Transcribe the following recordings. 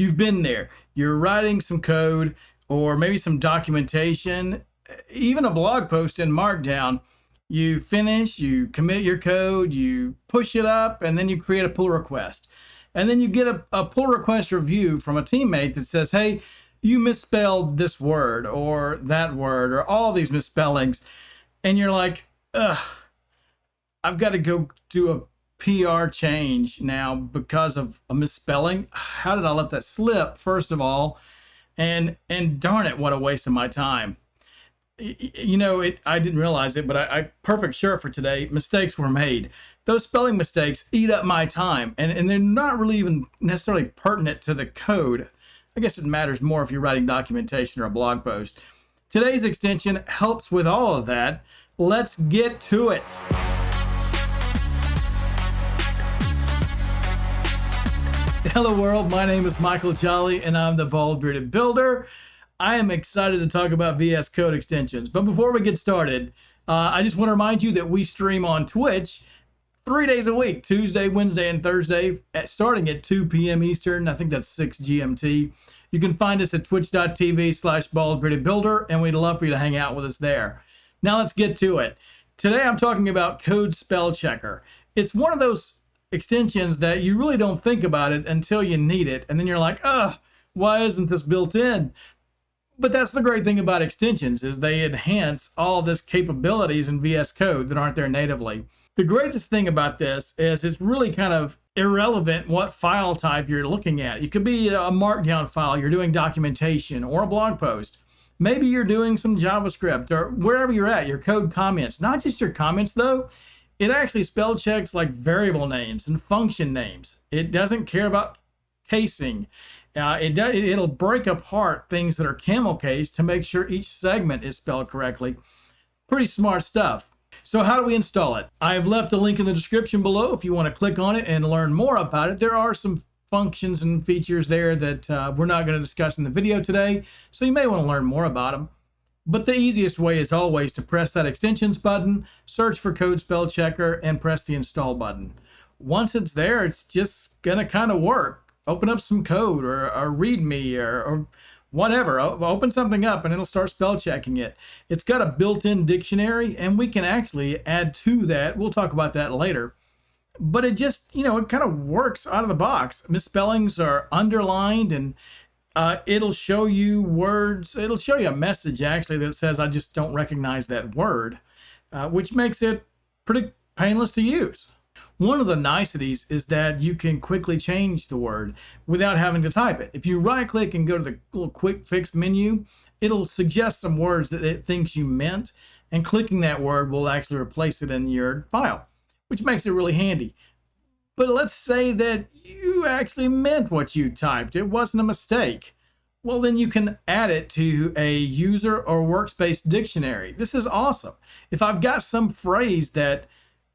You've been there. You're writing some code or maybe some documentation, even a blog post in Markdown. You finish, you commit your code, you push it up, and then you create a pull request. And then you get a, a pull request review from a teammate that says, hey, you misspelled this word or that word or all these misspellings. And you're like, ugh, I've got to go do a PR change now because of a misspelling. How did I let that slip? First of all, and and darn it, what a waste of my time. You know, it. I didn't realize it, but I, I perfect sure for today. Mistakes were made. Those spelling mistakes eat up my time, and and they're not really even necessarily pertinent to the code. I guess it matters more if you're writing documentation or a blog post. Today's extension helps with all of that. Let's get to it. Hello world, my name is Michael Jolly and I'm the Bald Bearded Builder. I am excited to talk about VS Code extensions. But before we get started, uh, I just want to remind you that we stream on Twitch three days a week, Tuesday, Wednesday, and Thursday, at, starting at 2 p.m. Eastern. I think that's 6 GMT. You can find us at twitch.tv slash baldbeardedbuilder, and we'd love for you to hang out with us there. Now let's get to it. Today I'm talking about Code Spell Checker. It's one of those extensions that you really don't think about it until you need it. And then you're like, oh, why isn't this built in? But that's the great thing about extensions is they enhance all this capabilities in VS Code that aren't there natively. The greatest thing about this is it's really kind of irrelevant what file type you're looking at. It could be a markdown file, you're doing documentation or a blog post. Maybe you're doing some JavaScript or wherever you're at, your code comments. Not just your comments though, it actually spell checks like variable names and function names. It doesn't care about casing. Uh, it it'll break apart things that are camel case to make sure each segment is spelled correctly. Pretty smart stuff. So how do we install it? I've left a link in the description below if you want to click on it and learn more about it. There are some functions and features there that uh, we're not going to discuss in the video today, so you may want to learn more about them. But the easiest way is always to press that extensions button, search for code spell checker, and press the install button. Once it's there, it's just gonna kind of work. Open up some code or, or README or, or whatever. Open something up and it'll start spell checking it. It's got a built-in dictionary and we can actually add to that. We'll talk about that later. But it just, you know, it kind of works out of the box. Misspellings are underlined and uh, it'll show you words. It'll show you a message actually that says, I just don't recognize that word, uh, which makes it pretty painless to use. One of the niceties is that you can quickly change the word without having to type it. If you right click and go to the little quick fix menu, it'll suggest some words that it thinks you meant, and clicking that word will actually replace it in your file, which makes it really handy. But let's say that you actually meant what you typed. It wasn't a mistake. Well, then you can add it to a user or workspace dictionary. This is awesome. If I've got some phrase that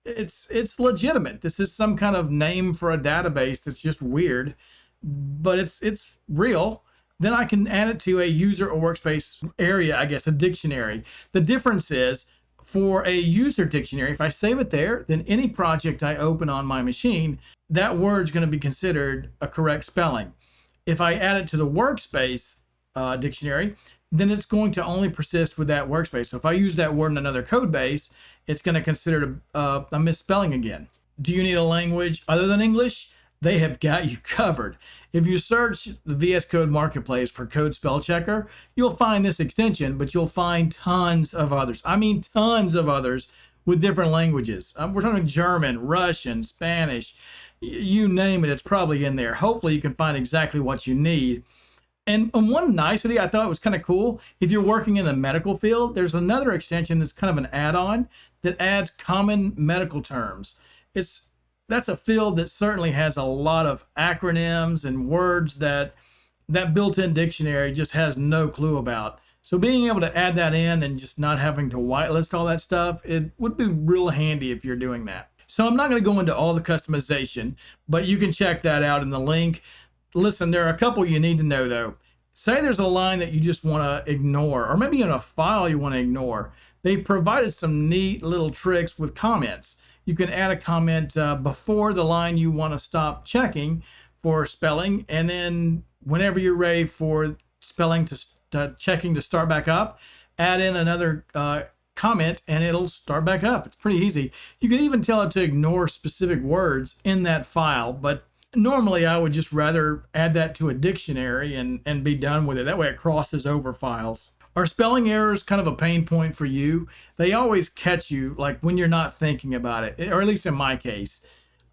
it's it's legitimate. This is some kind of name for a database that's just weird, but it's it's real. Then I can add it to a user or workspace area, I guess, a dictionary. The difference is for a user dictionary, if I save it there, then any project I open on my machine, that word's going to be considered a correct spelling. If I add it to the workspace uh, dictionary, then it's going to only persist with that workspace. So if I use that word in another code base, it's going to consider it a, a misspelling again. Do you need a language other than English? They have got you covered. If you search the VS Code Marketplace for Code Spell Checker, you'll find this extension, but you'll find tons of others. I mean, tons of others with different languages. Um, we're talking German, Russian, Spanish, you name it, it's probably in there. Hopefully, you can find exactly what you need. And, and one nicety I thought was kind of cool, if you're working in the medical field, there's another extension that's kind of an add-on that adds common medical terms. It's that's a field that certainly has a lot of acronyms and words that that built-in dictionary just has no clue about. So being able to add that in and just not having to whitelist all that stuff, it would be real handy if you're doing that. So I'm not going to go into all the customization, but you can check that out in the link. Listen, there are a couple you need to know though. Say there's a line that you just want to ignore, or maybe in a file you want to ignore. They've provided some neat little tricks with comments you can add a comment uh, before the line you want to stop checking for spelling and then whenever you're ready for spelling to uh, checking to start back up, add in another uh, comment and it'll start back up. It's pretty easy. You can even tell it to ignore specific words in that file, but normally I would just rather add that to a dictionary and, and be done with it. That way it crosses over files. Are spelling errors kind of a pain point for you? They always catch you like when you're not thinking about it, or at least in my case.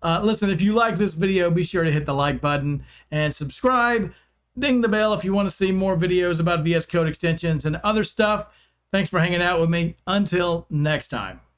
Uh, listen, if you like this video, be sure to hit the like button and subscribe. Ding the bell if you want to see more videos about VS Code extensions and other stuff. Thanks for hanging out with me. Until next time.